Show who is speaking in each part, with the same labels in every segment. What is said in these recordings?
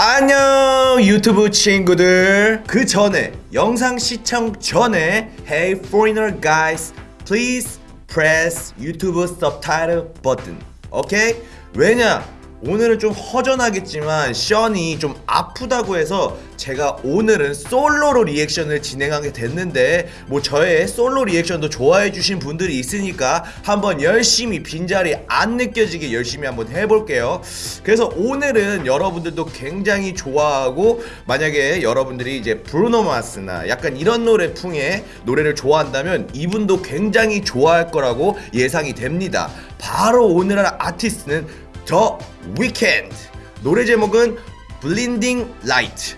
Speaker 1: 안녕 유튜브 친구들 그 전에 영상 시청 전에 Hey foreigner guys please press YouTube subtitle button 오케이? 왜냐 오늘은 좀 허전하겠지만 션이 좀 아프다고 해서 제가 오늘은 솔로로 리액션을 진행하게 됐는데 뭐 저의 솔로 리액션도 좋아해 주신 분들이 있으니까 한번 열심히 빈자리 안 느껴지게 열심히 한번 해볼게요. 그래서 오늘은 여러분들도 굉장히 좋아하고 만약에 여러분들이 이제 Bruno Mars나 약간 이런 노래 풍의 노래를 좋아한다면 이분도 굉장히 좋아할 거라고 예상이 됩니다. 바로 오늘 할 아티스트는 The Weeknd. 노래 제목은 Blinding Light.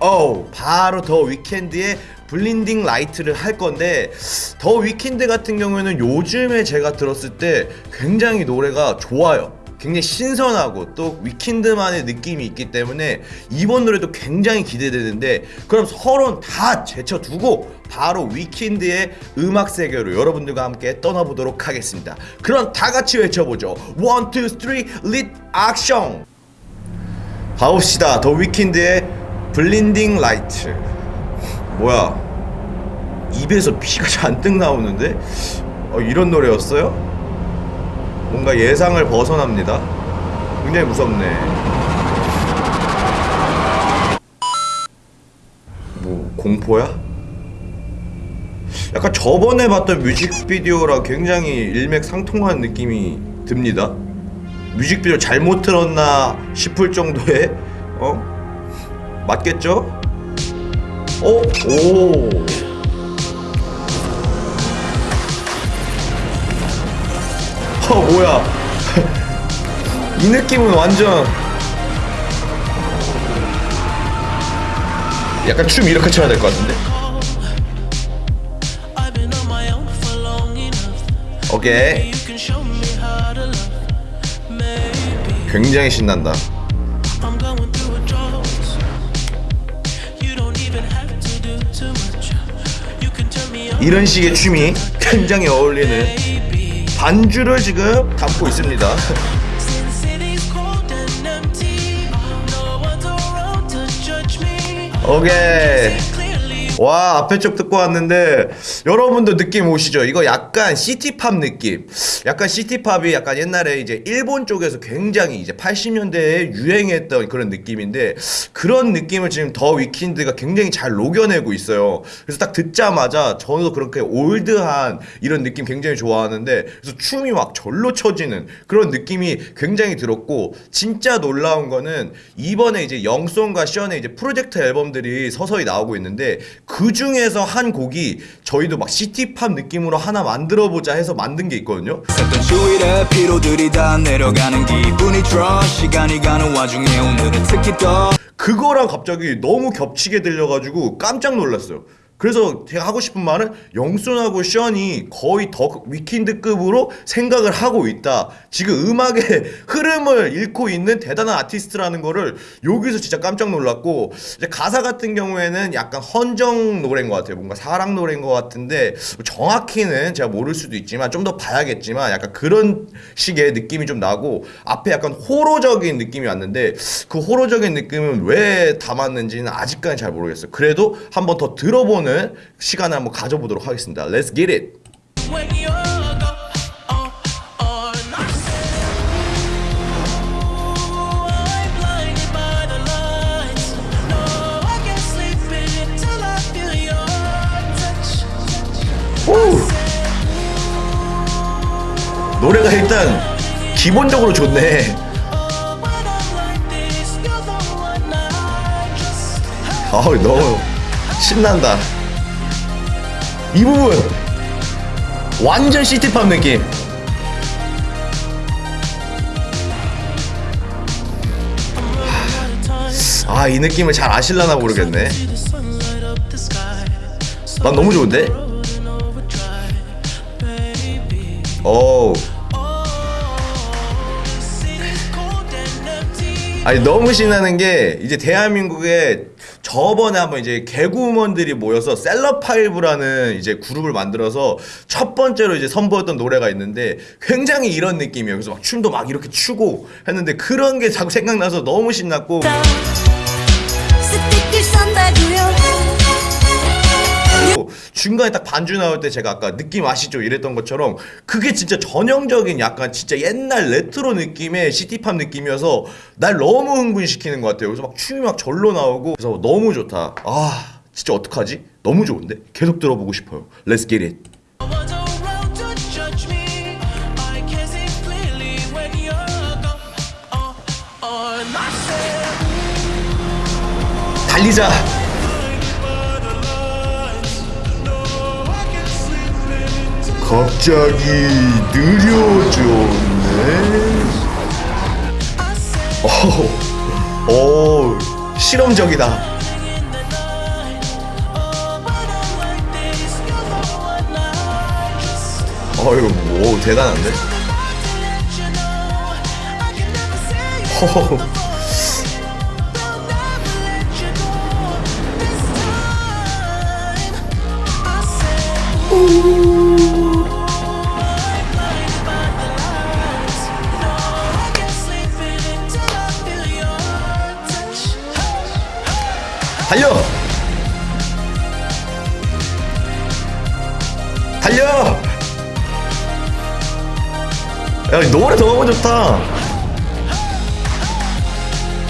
Speaker 1: 어 바로 The Weeknd의 Blinding Light를 할 건데 The Weeknd 같은 경우에는 요즘에 제가 들었을 때 굉장히 노래가 좋아요 굉장히 신선하고 또 Weeknd만의 느낌이 있기 때문에 이번 노래도 굉장히 기대되는데 그럼 서론 다 제쳐두고 바로 Weeknd의 음악 세계로 여러분들과 함께 떠나보도록 하겠습니다. 그럼 다 같이 외쳐보죠. 1, 2, 3, reaction 가봅시다. The Weeknd의 Blinding Light. 뭐야? 입에서 피가 잔뜩 나오는데? 어, 이런 노래였어요? 뭔가 예상을 벗어납니다. 굉장히 무섭네. 뭐 공포야? 약간 저번에 봤던 뮤직비디오랑 굉장히 일맥상통한 느낌이 듭니다. 뮤직비디오 잘못 틀었나 싶을 정도의 어 맞겠죠? 어? 오. 뭐야. 이 느낌은 완전 약간 춤 이렇게 춰야 될 것 같은데? 오케이. 굉장히 신난다. 이런 식의 춤이 굉장히 어울리는 반주를 지금 담고 있습니다. 오케이. 와 앞에 쪽 듣고 왔는데 여러분도 느낌 오시죠? 이거 약간 시티팝 느낌 약간 city pop이 약간 옛날에 이제 일본 쪽에서 굉장히 이제 80년대에 유행했던 그런 느낌인데 그런 느낌을 지금 The Weeknd가 굉장히 잘 녹여내고 있어요 그래서 딱 듣자마자 저도 그렇게 old한 이런 느낌 굉장히 좋아하는데 그래서 춤이 막 절로 쳐지는 그런 느낌이 굉장히 들었고 진짜 놀라운 거는 이번에 이제 영선과 션의 이제 프로젝트 앨범들이 서서히 나오고 있는데 그 중에서 한 곡이 저희도 막 city pop 느낌으로 하나 만들어 보자 해서 만든 게 있거든요. 그거랑 갑자기 너무 겹치게 들려가지고 깜짝 놀랐어요. 그래서 제가 하고 싶은 말은 영순하고 션이 거의 더 위킨드급으로 생각을 하고 있다. 지금 음악의 흐름을 잃고 있는 대단한 아티스트라는 거를 여기서 진짜 깜짝 놀랐고 이제 가사 같은 경우에는 약간 헌정 노래인 것 같아요. 뭔가 사랑 노래인 것 같은데 정확히는 제가 모를 수도 있지만 좀 더 봐야겠지만 약간 그런 식의 느낌이 좀 나고 앞에 약간 호로적인 느낌이 왔는데 그 호로적인 느낌은 왜 담았는지는 아직까지 잘 모르겠어요. 그래도 한번 더 들어보는 시간을 한번 가져보도록 하겠습니다. Let's get it. 노래가 일단 기본적으로 좋네.
Speaker 2: Oh,
Speaker 1: 아우 너무 신난다. 이 부분 완전 시티팝 느낌. 아 이 느낌을 잘 아실라나 모르겠네. 난 너무 좋은데. 오. 아니 너무 신나는 게 이제 대한민국의 저번에 한번 이제 개그우먼들이 모여서 셀럽파이브라는 이제 그룹을 만들어서 첫 번째로 이제 선보였던 노래가 있는데 굉장히 이런 느낌이에요. 그래서 막 춤도 막 이렇게 추고 했는데 그런 게 자꾸 생각나서 너무 신났고 중간에 딱 반주 나올 때 제가 아까 느낌 아시죠? 이랬던 것처럼 그게 진짜 전형적인 약간 진짜 옛날 레트로 느낌의 시티팝 느낌이어서 날 너무 흥분시키는 것 같아요. 그래서 막 춤이 막 절로 나오고 그래서 너무 좋다. 아 진짜 어떡하지? 너무 좋은데? 계속 들어보고 싶어요. Let's get it.
Speaker 2: Around
Speaker 1: 갑자기 느려졌네. 오, 오 실험적이다.
Speaker 2: Oh,
Speaker 1: 어이구, 오 대단한데?
Speaker 2: let
Speaker 1: 달려! 야, 이 노래 너무 좋다.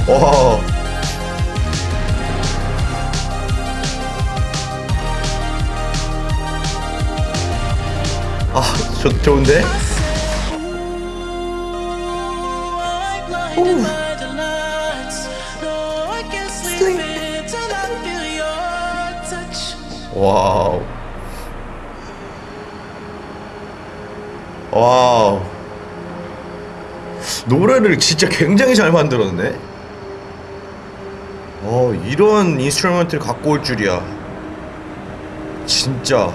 Speaker 1: 와. 아, 좋, 좋은데?
Speaker 2: Blinded by
Speaker 1: Wow. 노래를 진짜 굉장히 잘 만들었네. 어, 이런 instrument를 갖고 올 줄이야. 진짜.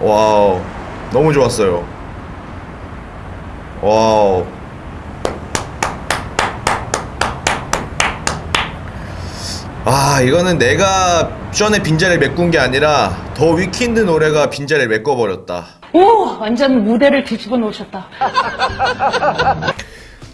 Speaker 1: Wow. 너무 좋았어요. Wow. 아 이거는 내가 전에 빈자리를 메꾼 게 아니라 The Weeknd 노래가 빈자리를 메꿔버렸다
Speaker 3: 오, 완전 무대를 뒤집어 놓으셨다.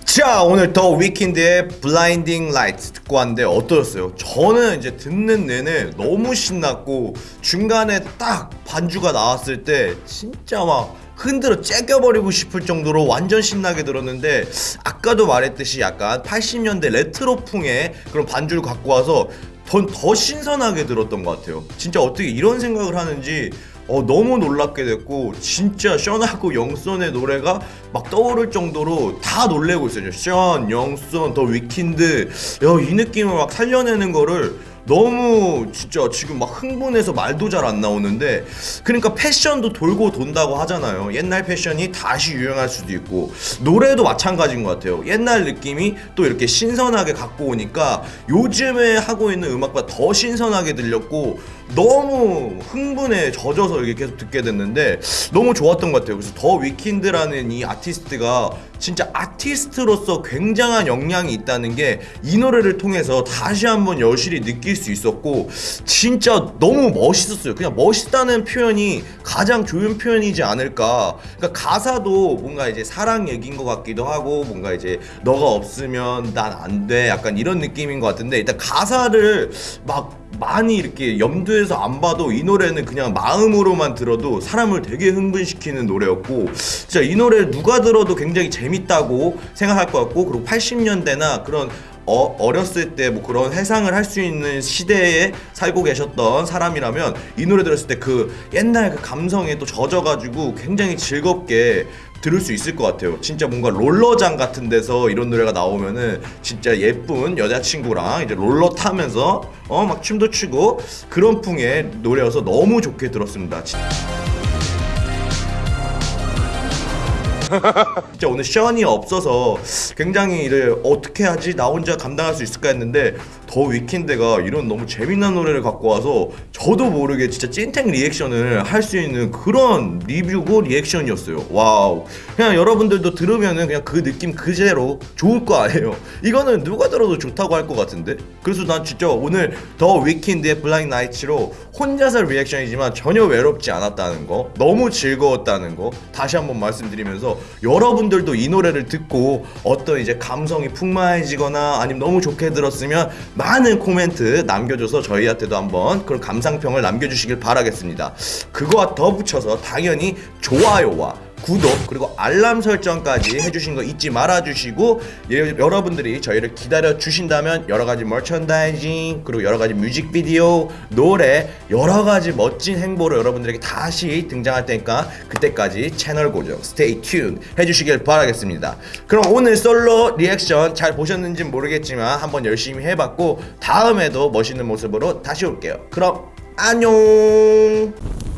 Speaker 1: 자 오늘 The Weeknd의 Blinding Light 듣고 왔는데 어떠셨어요? 저는 이제 듣는 내내 너무 신났고 중간에 딱 반주가 나왔을 때 진짜 막 흔들어 째껴버리고 싶을 정도로 완전 신나게 들었는데 아까도 말했듯이 약간 80년대 레트로풍의 그런 반주를 갖고 와서 더, 더 신선하게 들었던 것 같아요 진짜 어떻게 이런 생각을 하는지 어, 너무 놀랍게 됐고 진짜 션하고 영선의 노래가 막 떠오를 정도로 다 놀래고 있어요. 션, 영선, The Weeknd 야, 이 느낌을 막 살려내는 거를 너무 진짜 지금 막 흥분해서 말도 잘 안 나오는데 그러니까 패션도 돌고 돈다고 하잖아요. 옛날 패션이 다시 유행할 수도 있고 노래도 마찬가지인 것 같아요. 옛날 느낌이 또 이렇게 신선하게 갖고 오니까 요즘에 하고 있는 음악보다 더 신선하게 들렸고 너무 흥분에 젖어서 이렇게 계속 듣게 됐는데 너무 좋았던 것 같아요. 그래서 The Weeknd라는 이 아티스트가 진짜 아티스트로서 굉장한 역량이 있다는 게 이 노래를 통해서 다시 한번 여실히 느낄 수 있었고 진짜 너무 멋있었어요. 그냥 멋있다는 표현이 가장 좋은 표현이지 않을까. 그러니까 가사도 뭔가 이제 사랑 얘기인 것 같기도 하고 뭔가 이제 너가 없으면 난 안 돼. 약간 이런 느낌인 것 같은데 일단 가사를 막 많이 이렇게 염두에서 안 봐도 이 노래는 그냥 마음으로만 들어도 사람을 되게 흥분시키는 노래였고 진짜 이 노래를 누가 들어도 굉장히 재밌다고 생각할 것 같고 그리고 80년대나 그런 어, 어렸을 때 뭐 그런 해상을 할 수 있는 시대에 살고 계셨던 사람이라면 이 노래 들었을 때 그 옛날 그 감성에 또 젖어가지고 굉장히 즐겁게 들을 수 있을 것 같아요. 진짜 뭔가 롤러장 같은 데서 이런 노래가 나오면은 진짜 예쁜 여자친구랑 이제 롤러 타면서 어 막 춤도 추고 그런 풍의 노래여서 너무 좋게 들었습니다. 진- 진짜 오늘 션이 없어서 굉장히 이를 어떻게 하지? 나 혼자 감당할 수 있을까 했는데 The Weeknd가 이런 너무 재미난 노래를 갖고 와서 저도 모르게 진짜 찐텐 리액션을 할 수 있는 그런 리뷰고 리액션이었어요. 와우. 그냥 여러분들도 들으면은 그냥 그 느낌 그대로 좋을 거 아니에요. 이거는 누가 들어도 좋다고 할 것 같은데. 그래서 난 진짜 오늘 더 위킨드의 블라인 나이츠로 혼자서 리액션이지만 전혀 외롭지 않았다는 거, 너무 즐거웠다는 거 다시 한번 말씀드리면서 여러분들도 이 노래를 듣고 어떤 이제 감성이 풍만해지거나 아니면 너무 좋게 들었으면 많은 코멘트 남겨줘서 저희한테도 한번 그런 감상평을 남겨주시길 바라겠습니다. 그거와 더 붙여서 당연히 좋아요와 구독 그리고 알람 설정까지 해주신 거 잊지 말아주시고 예, 여러분들이 저희를 기다려 주신다면 여러 가지 머천다이징 그리고 여러 가지 뮤직비디오 노래 여러 가지 멋진 행보로 여러분들에게 다시 등장할 테니까 그때까지 채널 고정 stay tune 해주시길 바라겠습니다. 그럼 오늘 솔로 리액션 잘 보셨는지 모르겠지만 한번 열심히 해봤고 다음에도 멋있는 모습으로 다시 올게요. 그럼 안녕.